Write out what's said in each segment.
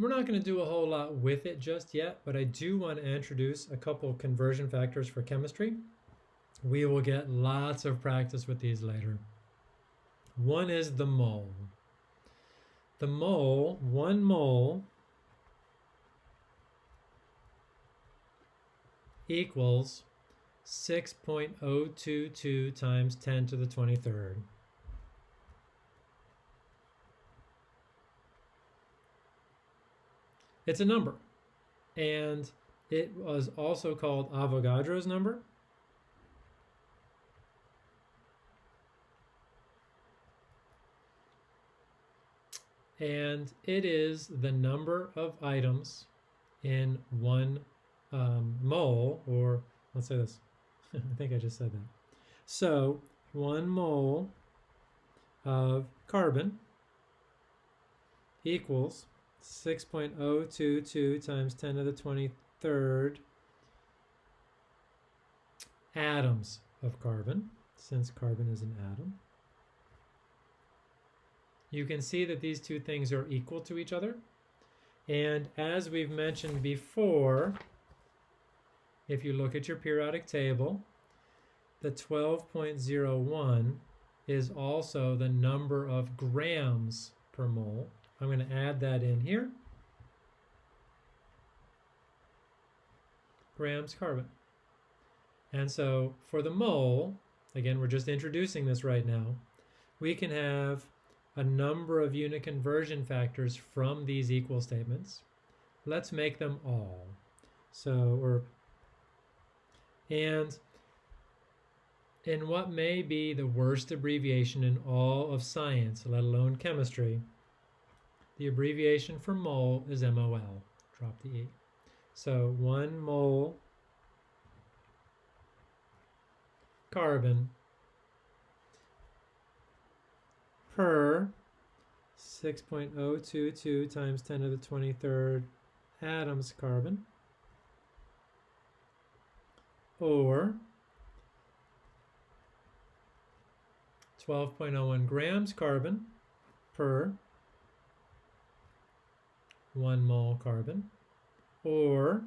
we're not going to do a whole lot with it just yet, but I do want to introduce a couple conversion factors for chemistry. We will get lots of practice with these later. One is the mole. The mole, one mole, equals 6.022 times 10 to the 23rd. It's a number. And it was also called Avogadro's number. And it is the number of items in one um, mole, or let's say this. I think I just said that. So one mole of carbon equals 6.022 times 10 to the 23rd atoms of carbon, since carbon is an atom. You can see that these two things are equal to each other. And as we've mentioned before, if you look at your periodic table, the 12.01 is also the number of grams per mole I'm going to add that in here. Grams carbon. And so for the mole, again, we're just introducing this right now, we can have a number of unit conversion factors from these equal statements. Let's make them all. So we're, and in what may be the worst abbreviation in all of science, let alone chemistry, the abbreviation for mole is MOL. Drop the E. So one mole carbon per 6.022 times 10 to the 23rd atoms carbon or 12.01 grams carbon per 1 mole carbon, or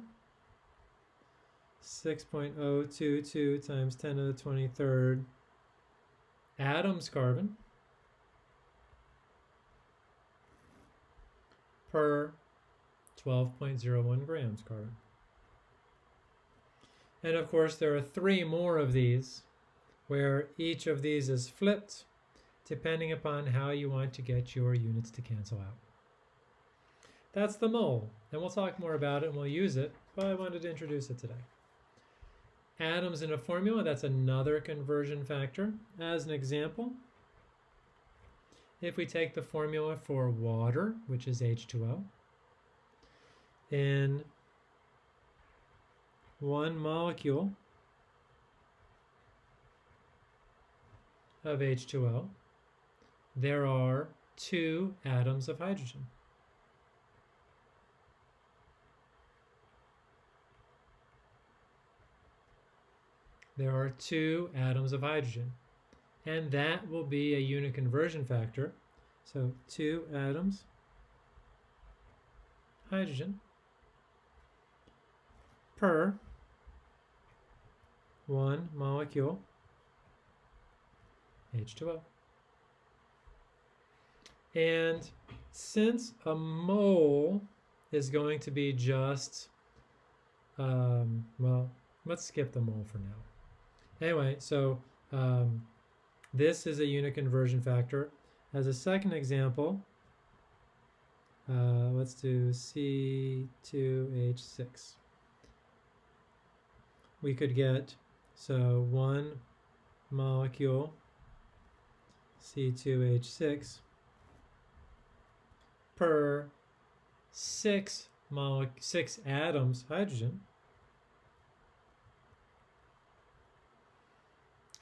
6.022 times 10 to the 23rd atoms carbon per 12.01 grams carbon. And of course, there are three more of these where each of these is flipped depending upon how you want to get your units to cancel out. That's the mole, and we'll talk more about it and we'll use it, but I wanted to introduce it today. Atoms in a formula, that's another conversion factor. As an example, if we take the formula for water, which is H2O, in one molecule of H2O, there are two atoms of hydrogen. There are two atoms of hydrogen. And that will be a unit conversion factor. So two atoms, hydrogen, per one molecule H2O. And since a mole is going to be just, um, well, let's skip the mole for now. Anyway, so um, this is a unit conversion factor. As a second example, uh, let's do C2H6. We could get, so one molecule C2H6 per six, six atoms hydrogen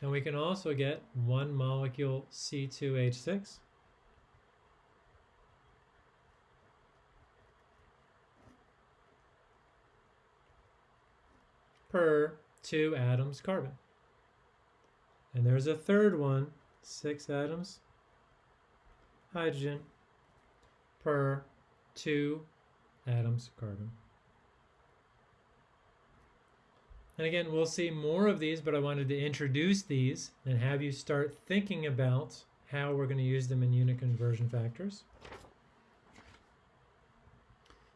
And we can also get one molecule C2H6 per two atoms carbon. And there's a third one, six atoms hydrogen per two atoms carbon. And again, we'll see more of these, but I wanted to introduce these and have you start thinking about how we're going to use them in unit conversion factors.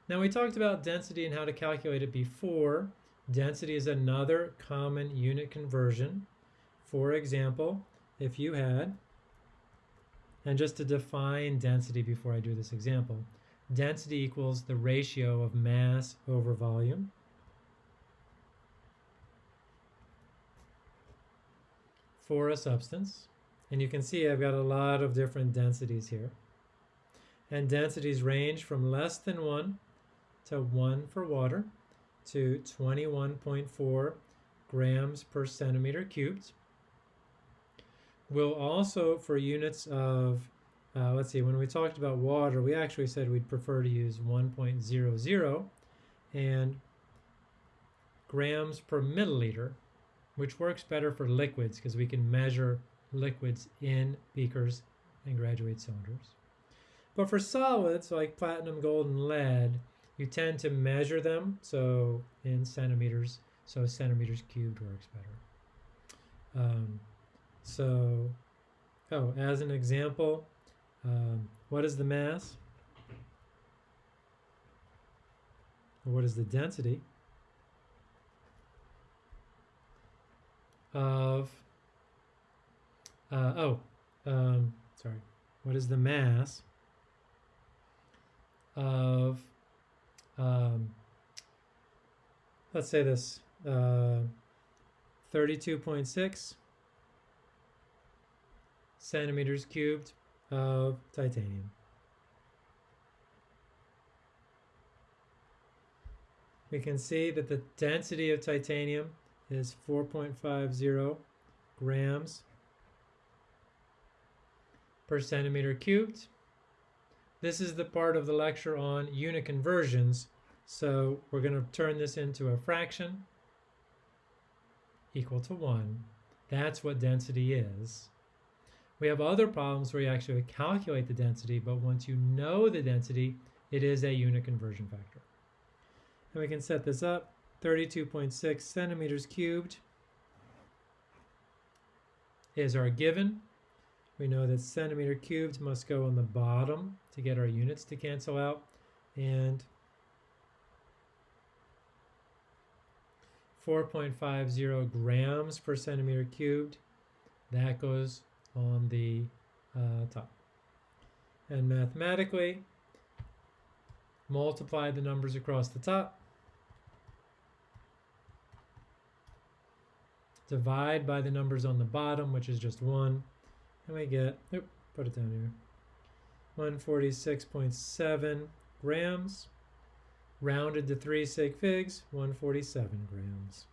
Now we talked about density and how to calculate it before. Density is another common unit conversion. For example, if you had, and just to define density before I do this example, density equals the ratio of mass over volume. For a substance. And you can see I've got a lot of different densities here. And densities range from less than 1 to 1 for water to 21.4 grams per centimeter cubed. We'll also, for units of, uh, let's see, when we talked about water, we actually said we'd prefer to use 1.00 and grams per milliliter which works better for liquids because we can measure liquids in beakers and graduate cylinders. But for solids like platinum, gold, and lead, you tend to measure them, so in centimeters, so centimeters cubed works better. Um, so, oh, as an example, um, what is the mass? what is the density? Of, uh, oh, um, sorry, what is the mass of, um, let's say this, uh, 32.6 centimeters cubed of titanium. We can see that the density of titanium is 4.50 grams per centimeter cubed. This is the part of the lecture on unit conversions. So we're going to turn this into a fraction equal to 1. That's what density is. We have other problems where you actually calculate the density, but once you know the density, it is a unit conversion factor. And we can set this up 32.6 centimeters cubed is our given. We know that centimeter cubed must go on the bottom to get our units to cancel out. And 4.50 grams per centimeter cubed, that goes on the uh, top. And mathematically, multiply the numbers across the top divide by the numbers on the bottom, which is just 1, and we get, oop, put it down here, 146.7 grams, rounded to 3 sig figs, 147 grams.